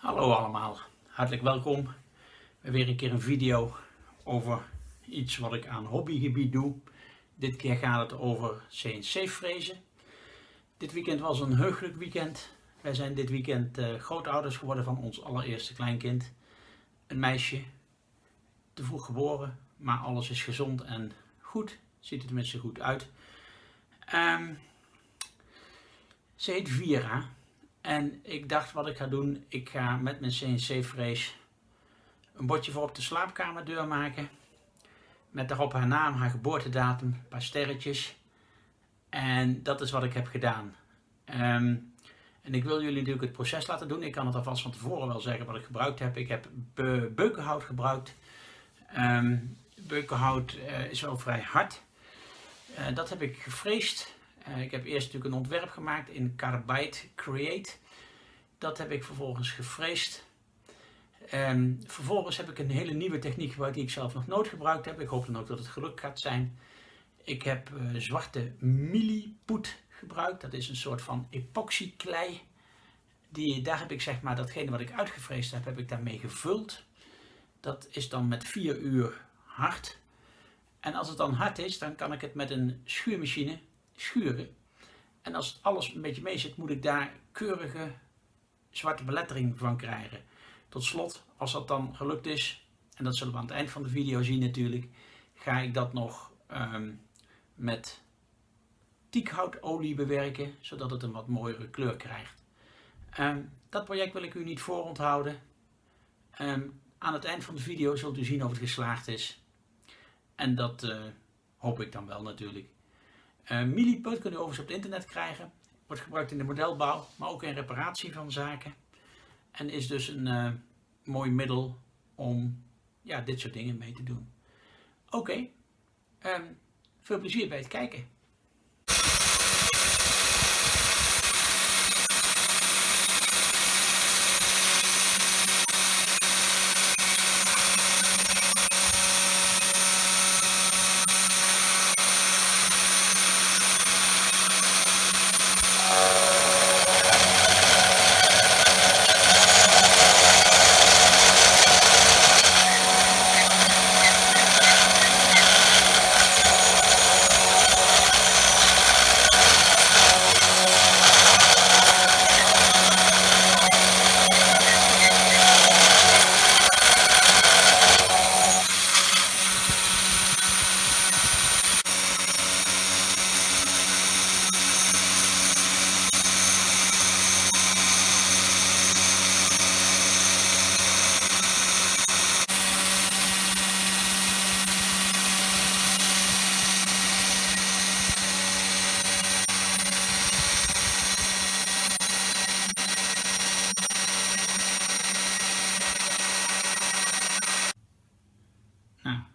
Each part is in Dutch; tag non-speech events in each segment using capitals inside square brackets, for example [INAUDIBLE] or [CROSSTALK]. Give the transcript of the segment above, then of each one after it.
Hallo allemaal, hartelijk welkom weer een keer een video over iets wat ik aan hobbygebied doe. Dit keer gaat het over CNC frezen. Dit weekend was een heugelijk weekend. Wij zijn dit weekend uh, grootouders geworden van ons allereerste kleinkind. Een meisje, te vroeg geboren, maar alles is gezond en goed. Ziet er tenminste goed uit. Um, ze heet Vira. En ik dacht wat ik ga doen, ik ga met mijn CNC-frees een bordje voor op de slaapkamerdeur maken. Met daarop haar naam, haar geboortedatum, een paar sterretjes. En dat is wat ik heb gedaan. Um, en ik wil jullie natuurlijk het proces laten doen. Ik kan het alvast van tevoren wel zeggen wat ik gebruikt heb. Ik heb be beukenhout gebruikt. Um, beukenhout uh, is wel vrij hard. Uh, dat heb ik gefreesd. Uh, ik heb eerst natuurlijk een ontwerp gemaakt in Carbide Create. Dat heb ik vervolgens gefreesd. Um, vervolgens heb ik een hele nieuwe techniek gebruikt die ik zelf nog nooit gebruikt heb. Ik hoop dan ook dat het geluk gaat zijn. Ik heb zwarte millipoet gebruikt. Dat is een soort van epoxyklei. Die, daar heb ik zeg maar datgene wat ik uitgevreesd heb, heb ik daarmee gevuld. Dat is dan met 4 uur hard. En als het dan hard is, dan kan ik het met een schuurmachine schuren. En als alles een beetje mee zit, moet ik daar keurige zwarte belettering van krijgen. Tot slot, als dat dan gelukt is, en dat zullen we aan het eind van de video zien natuurlijk, ga ik dat nog um, met tiethoutolie bewerken, zodat het een wat mooiere kleur krijgt. Um, dat project wil ik u niet vooronthouden. Um, aan het eind van de video zult u zien of het geslaagd is. En dat uh, hoop ik dan wel natuurlijk. Uh, Milliput kunt u overigens op het internet krijgen. Wordt gebruikt in de modelbouw, maar ook in reparatie van zaken. En is dus een uh, mooi middel om ja, dit soort dingen mee te doen. Oké, um, veel plezier bij het kijken.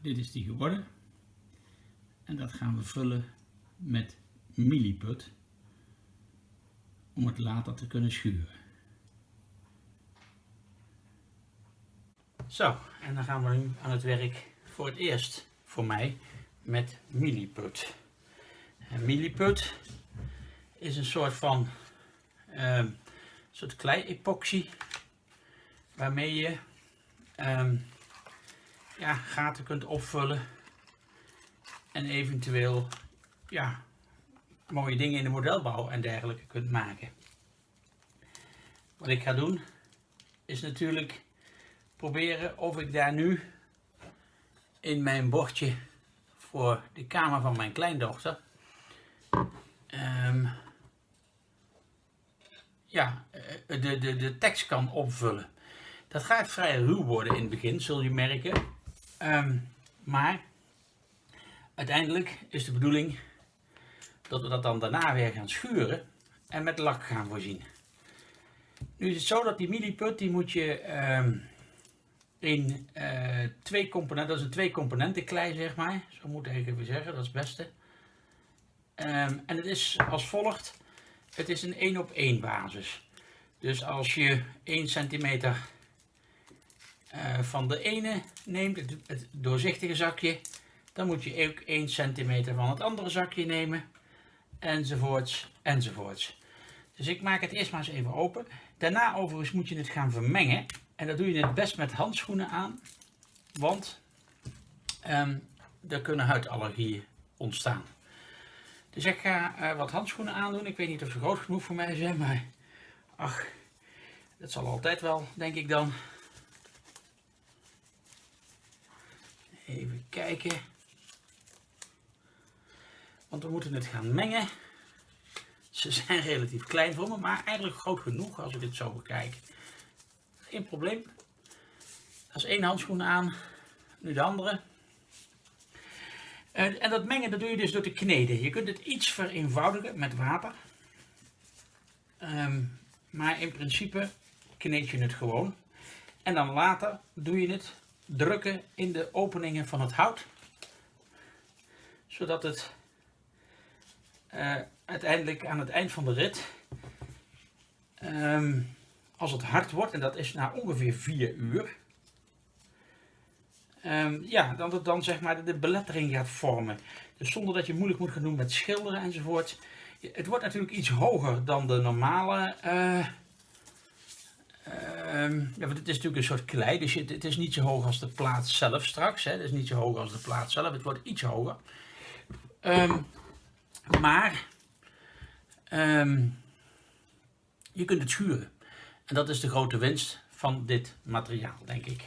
dit is die geworden. En dat gaan we vullen met milliput om het later te kunnen schuren. Zo, en dan gaan we nu aan het werk voor het eerst voor mij met milliput. En milliput is een soort van uh, soort klei-epoxy waarmee je um, ja, gaten kunt opvullen. En eventueel ja, mooie dingen in de modelbouw en dergelijke kunt maken. Wat ik ga doen is natuurlijk proberen of ik daar nu in mijn bordje voor de kamer van mijn kleindochter um, ja, de, de, de tekst kan opvullen. Dat gaat vrij ruw worden in het begin, zul je merken. Um, maar uiteindelijk is de bedoeling dat we dat dan daarna weer gaan schuren en met lak gaan voorzien. Nu is het zo dat die milliput die moet je um, in uh, twee componenten, dat is een twee componenten klei zeg maar, zo moet ik even zeggen, dat is het beste. Um, en het is als volgt, het is een 1 op 1 basis. Dus als je 1 centimeter uh, van de ene neemt, het, doorzichtige zakje, dan moet je ook 1 centimeter van het andere zakje nemen, enzovoorts, enzovoorts. Dus ik maak het eerst maar eens even open. Daarna overigens moet je het gaan vermengen. En dat doe je het best met handschoenen aan. Want um, er kunnen huidallergieën ontstaan. Dus ik ga uh, wat handschoenen aandoen. Ik weet niet of ze groot genoeg voor mij zijn, maar ach, dat zal altijd wel, denk ik dan. Even kijken. Want we moeten het gaan mengen. Ze zijn relatief klein voor me, maar eigenlijk groot genoeg als ik het zo bekijk. Geen probleem. Dat is één handschoen aan, nu de andere. En dat mengen dat doe je dus door te kneden. Je kunt het iets vereenvoudigen met water. Um, maar in principe kneed je het gewoon. En dan later doe je het drukken in de openingen van het hout. Zodat het uh, uiteindelijk aan het eind van de rit, um, als het hard wordt, en dat is na ongeveer 4 uur, um, ja, dat het dan zeg maar de belettering gaat vormen. Dus zonder dat je moeilijk moet gaan doen met schilderen enzovoort. Het wordt natuurlijk iets hoger dan de normale... Uh, Um, ja, want het is natuurlijk een soort klei, dus het, is niet zo hoog als de plaat zelf straks. Hè. Het is niet zo hoog als de plaat zelf, het wordt iets hoger. Um, maar um, je kunt het schuren. En dat is de grote winst van dit materiaal, denk ik.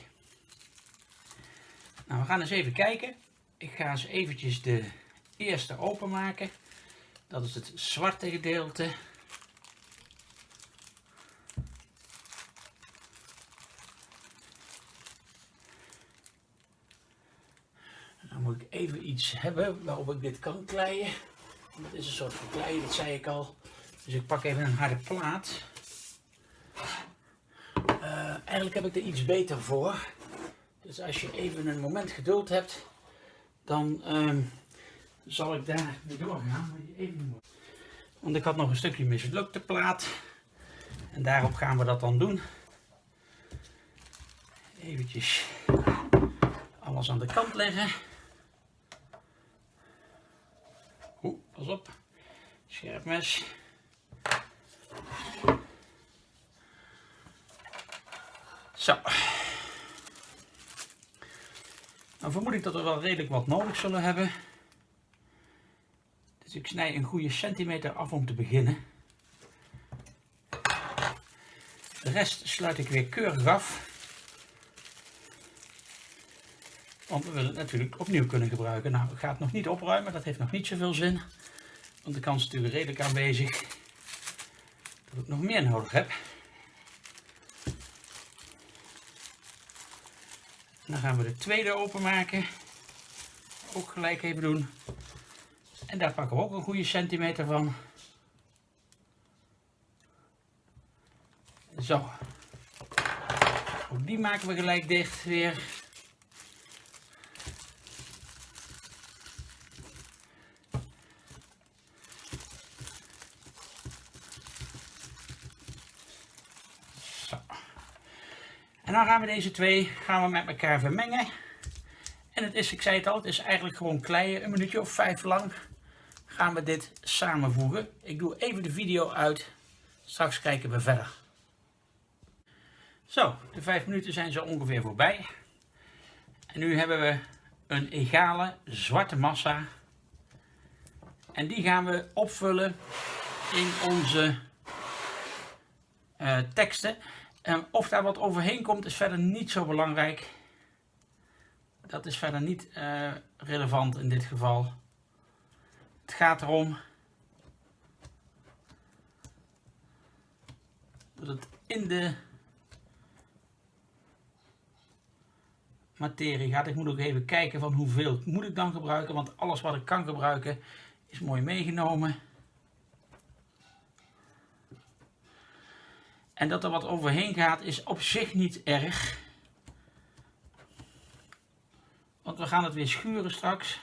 Nou, we gaan eens even kijken. Ik ga eens eventjes de eerste openmaken. Dat is het zwarte gedeelte. Moet ik even iets hebben waarop ik dit kan kleien. Dat is een soort van klei, dat zei ik al. Dus ik pak even een harde plaat. Uh, eigenlijk heb ik er iets beter voor. Dus als je even een moment geduld hebt, dan uh, zal ik daar mee doorgaan. Even... Want ik had nog een stukje mislukte plaat. En daarop gaan we dat dan doen. Eventjes alles aan de kant leggen. Pas op. Scherp mes. Zo. Dan vermoed ik dat we wel redelijk wat nodig zullen hebben. Dus ik snij een goede centimeter af om te beginnen. De rest sluit ik weer keurig af. Want we willen het natuurlijk opnieuw kunnen gebruiken. Nou, ik ga het nog niet opruimen, dat heeft nog niet zoveel zin. Want de kans is natuurlijk redelijk aanwezig dat ik nog meer nodig heb. Dan gaan we de tweede openmaken. Ook gelijk even doen. En daar pakken we ook een goede centimeter van. Zo. Ook die maken we gelijk dicht weer. En dan gaan we deze twee gaan we met elkaar vermengen. En het is, ik zei het al, het is eigenlijk gewoon kleien, een minuutje of vijf lang gaan we dit samenvoegen. Ik doe even de video uit, straks kijken we verder. Zo, de vijf minuten zijn zo ongeveer voorbij. En nu hebben we een egale zwarte massa. En die gaan we opvullen in onze uh, teksten. Of daar wat overheen komt is verder niet zo belangrijk. Dat is verder niet uh, relevant in dit geval. Het gaat erom dat het in de materie gaat. Ik moet ook even kijken van hoeveel moet ik dan gebruiken. Want alles wat ik kan gebruiken is mooi meegenomen. En dat er wat overheen gaat is op zich niet erg. Want we gaan het weer schuren straks.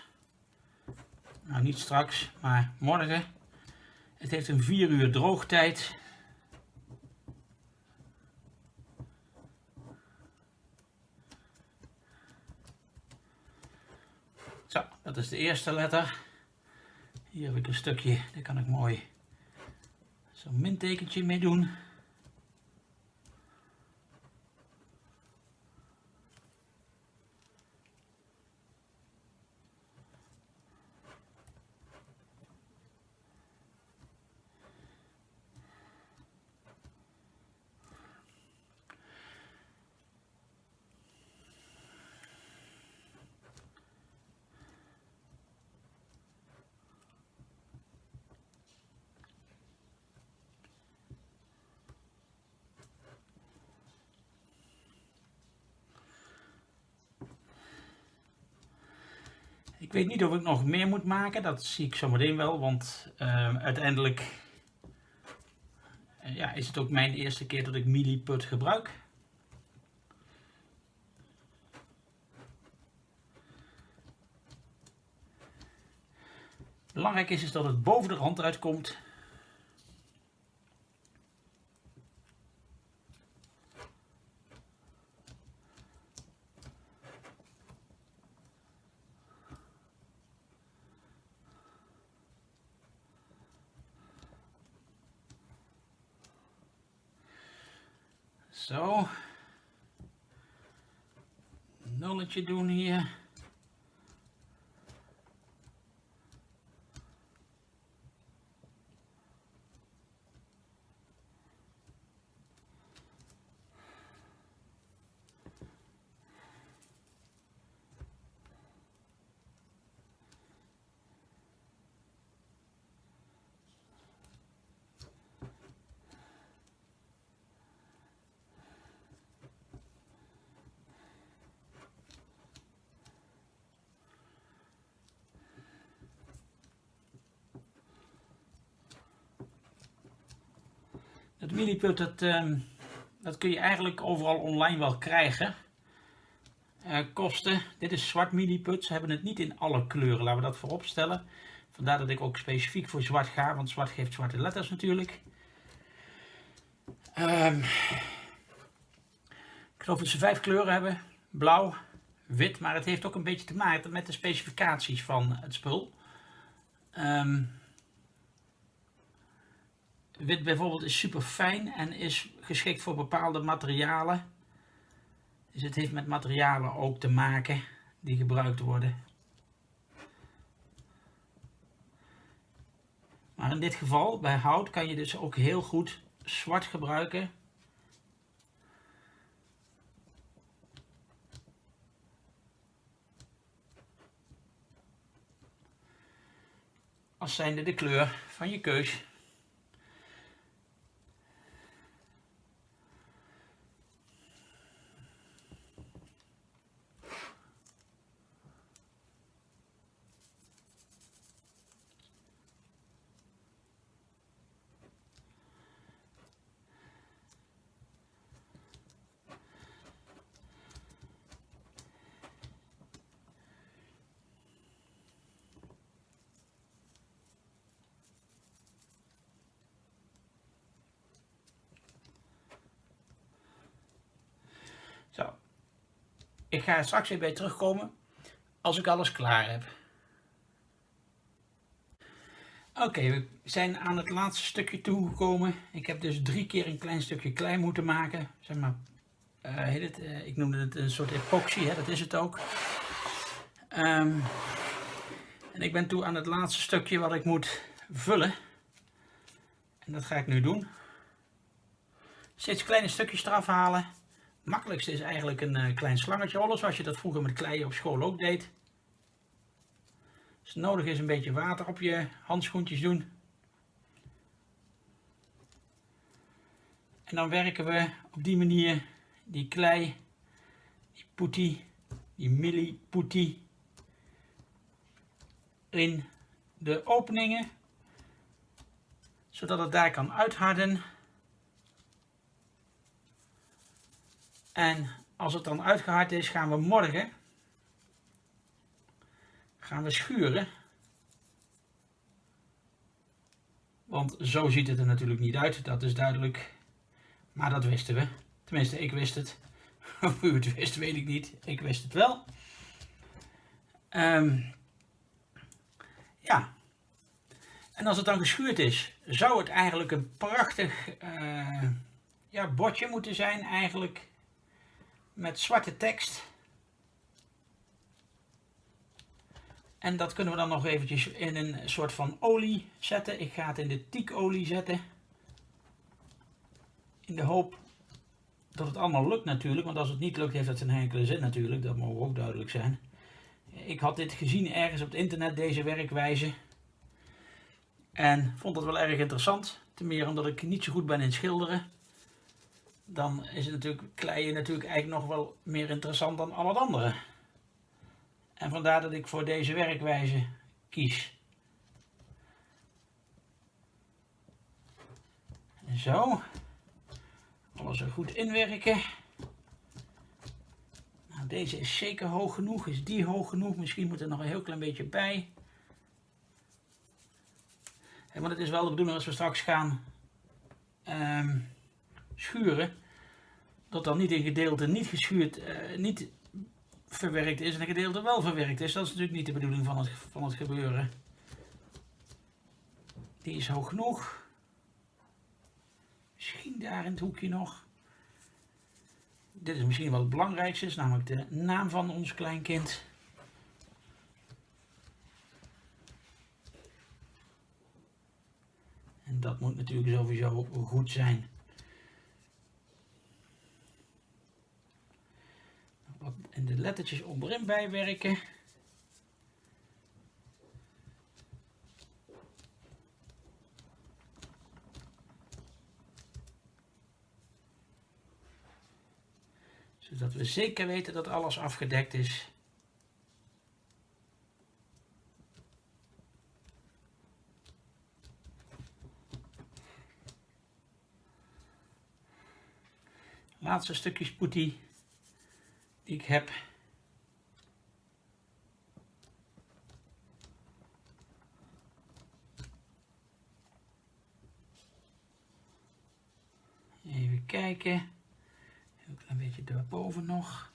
Nou, niet straks, maar morgen. Het heeft een 4 uur droogtijd. Zo, dat is de eerste letter. Hier heb ik een stukje, dat kan ik mooi Zo'n mintekentje mee doen. Ik weet niet of ik nog meer moet maken, dat zie ik zo meteen wel, want uh, uiteindelijk uh, ja, is het ook mijn eerste keer dat ik milliput gebruik. Belangrijk is, is dat het boven de rand uitkomt Zo. Nulletje doen hier. Dat, um, dat kun je eigenlijk overal online wel krijgen. Uh, kosten, dit is zwart milliput, ze hebben het niet in alle kleuren, laten we dat voorop stellen. Vandaar dat ik ook specifiek voor zwart ga, want zwart geeft zwarte letters natuurlijk. Um, ik geloof dat ze vijf kleuren hebben. Blauw, wit, maar het heeft ook een beetje te maken met de specificaties van het spul. Um, Wit bijvoorbeeld is super fijn en is geschikt voor bepaalde materialen. Dus het heeft met materialen ook te maken die gebruikt worden. Maar in dit geval, bij hout, kan je dus ook heel goed zwart gebruiken. Als zijnde de kleur van je keus. Zo. Ik ga straks weer bij terugkomen als ik alles klaar heb. Oké, we zijn aan het laatste stukje toegekomen. Ik heb dus drie keer een klein stukje klei moeten maken. Zeg maar, uh, heet het, uh, ik noemde het een soort epoxy, hè? dat is het ook. Um, en ik ben toe aan het laatste stukje wat ik moet vullen. En dat ga ik nu doen. Steeds kleine stukjes eraf halen makkelijkste is eigenlijk een uh, klein slangetje rollen, zoals je dat vroeger met klei op school ook deed. Als het nodig is een beetje water op je handschoentjes doen. En dan werken we op die manier die klei, die poetie, die millipoetie in de openingen, zodat het daar kan uitharden. En als het dan uitgehard is, gaan we morgen gaan we schuren. Want zo ziet het er natuurlijk niet uit, dat is duidelijk. Maar dat wisten we. Tenminste, ik wist het. [LAUGHS] Of u het wist, weet ik niet. Ik wist het wel. Um, ja. En als het dan geschuurd is, zou het eigenlijk een prachtig uh, ja, bordje moeten zijn eigenlijk. Met zwarte tekst. En dat kunnen we dan nog eventjes in een soort van olie zetten. Ik ga het in de tiekolie zetten. In de hoop dat het allemaal lukt natuurlijk. Want als het niet lukt heeft dat geen enkele zin natuurlijk. Dat moet ook duidelijk zijn. Ik had dit gezien ergens op het internet, deze werkwijze. En vond het wel erg interessant. Ten meer omdat ik niet zo goed ben in schilderen. Dan is het natuurlijk kleien natuurlijk eigenlijk nog wel meer interessant dan al het andere. En vandaar dat ik voor deze werkwijze kies. Zo. Alles er goed inwerken. Nou, deze is zeker hoog genoeg. Is die hoog genoeg? Misschien moet er nog een heel klein beetje bij. En want het is wel de bedoeling als we straks gaan um, schuren. Dat dan niet in gedeelte niet geschuurd, uh, niet verwerkt is en een gedeelte wel verwerkt is. Dat is natuurlijk niet de bedoeling van het, van het gebeuren. Die is hoog genoeg. Misschien daar in het hoekje nog. Dit is misschien wel het belangrijkste, is namelijk de naam van ons kleinkind. En dat moet natuurlijk sowieso goed zijn. en de lettertjes onderin bijwerken. Zodat we zeker weten dat alles afgedekt is. Laatste stukjes poetie die ik heb. Even Een klein beetje daarboven nog.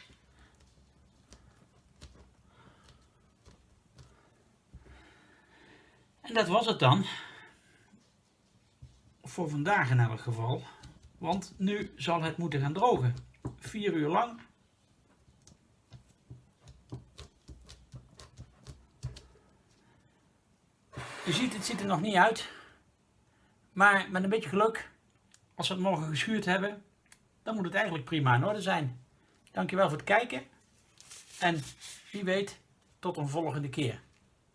En dat was het dan. Voor vandaag in elk geval. Want nu zal het moeten gaan drogen. Vier uur lang Je ziet, het ziet er nog niet uit. Maar met een beetje geluk, als we het morgen geschuurd hebben, dan moet het eigenlijk prima in orde zijn. Dankjewel voor het kijken. En wie weet, tot een volgende keer.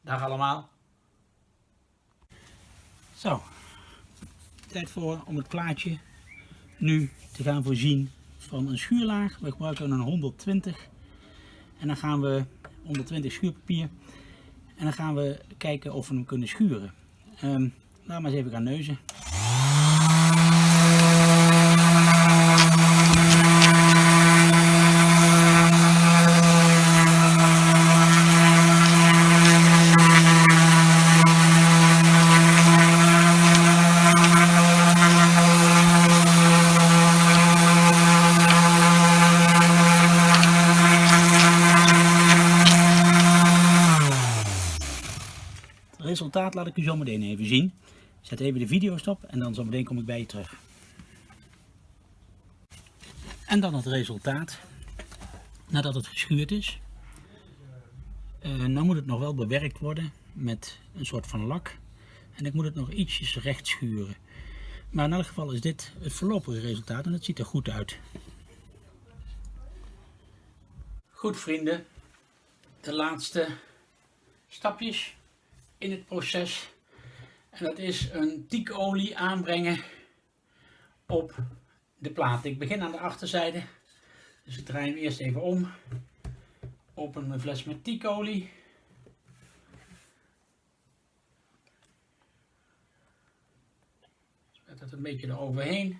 Dag allemaal. Zo, tijd voor om het plaatje nu te gaan voorzien van een schuurlaag. We gebruiken een 120 en dan gaan we 120 schuurpapier en dan gaan we kijken of we hem kunnen schuren. Um, laten we eens even gaan neuzen. Resultaat laat ik u zo meteen even zien. Zet even de video stop en dan zo meteen kom ik bij je terug. En dan het resultaat nadat het geschuurd is. Uh, nou moet het nog wel bewerkt worden met een soort van lak. En ik moet het nog ietsjes recht schuren. Maar in elk geval is dit het voorlopige resultaat en het ziet er goed uit. Goed vrienden, de laatste stapjes in het proces. En dat is een tiekolie aanbrengen op de plaat. Ik begin aan de achterzijde. Dus ik draai hem eerst even om. Open mijn fles met tiekolie. Zet het een beetje eroverheen.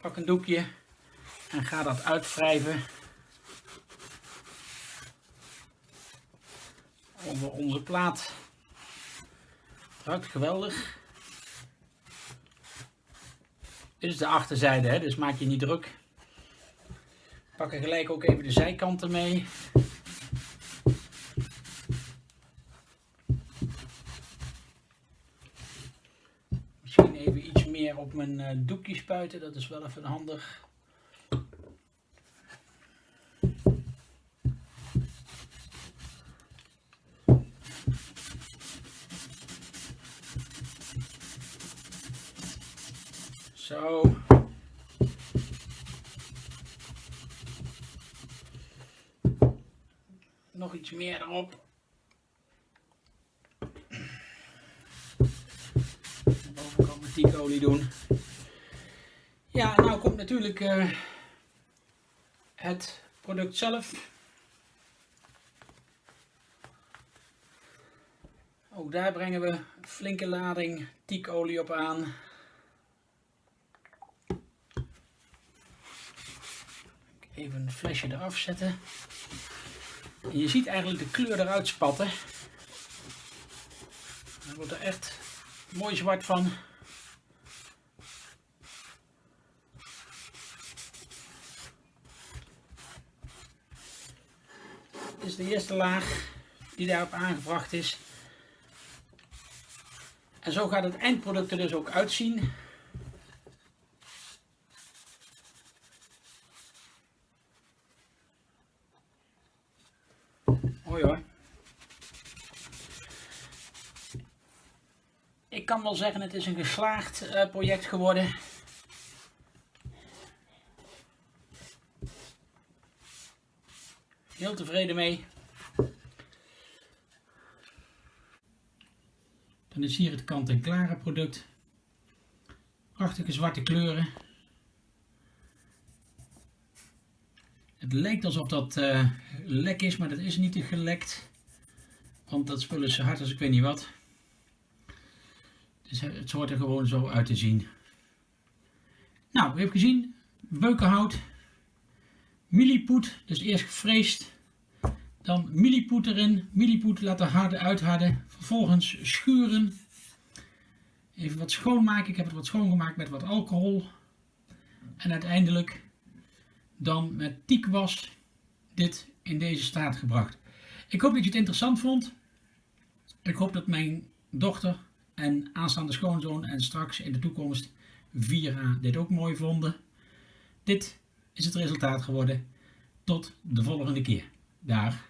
Pak een doekje en ga dat uitwrijven over onze plaat. Ruikt geweldig. Dit is de achterzijde, hè? dus maak je niet druk. Pak er gelijk ook even de zijkanten mee. Misschien even iets meer op mijn eh, doekje spuiten, dat is wel even handig. Iets meer erop. bovenkant met die olie doen. Ja, nou komt natuurlijk uh, het product zelf. Ook daar brengen we een flinke lading tiekolie op aan. Even een flesje eraf zetten. Je ziet eigenlijk de kleur eruit spatten. Dan wordt er echt mooi zwart van. Dit is de eerste laag die daarop aangebracht is. En zo gaat het eindproduct er dus ook uitzien. Mooi hoor. Ik kan wel zeggen, het is een geslaagd uh, project geworden. Heel tevreden mee. Dan is hier het kant-en-klare product. Prachtige zwarte kleuren. Lijkt alsof dat uh, lek is, maar dat is niet gelekt. Want dat spul is hard als ik weet niet wat. Dus het hoort er gewoon zo uit te zien. Nou, we hebben gezien, beukenhout, millipoet, dus eerst gefreesd, dan millipoet erin, millipoet laten harden, uitharden, vervolgens schuren, even wat schoonmaken, ik heb het wat schoongemaakt met wat alcohol en uiteindelijk dan met tiekwas dit in deze staat gebracht. Ik hoop dat je het interessant vond. Ik hoop dat mijn dochter en aanstaande schoonzoon en straks in de toekomst 4A dit ook mooi vonden. Dit is het resultaat geworden. Tot de volgende keer. Daar.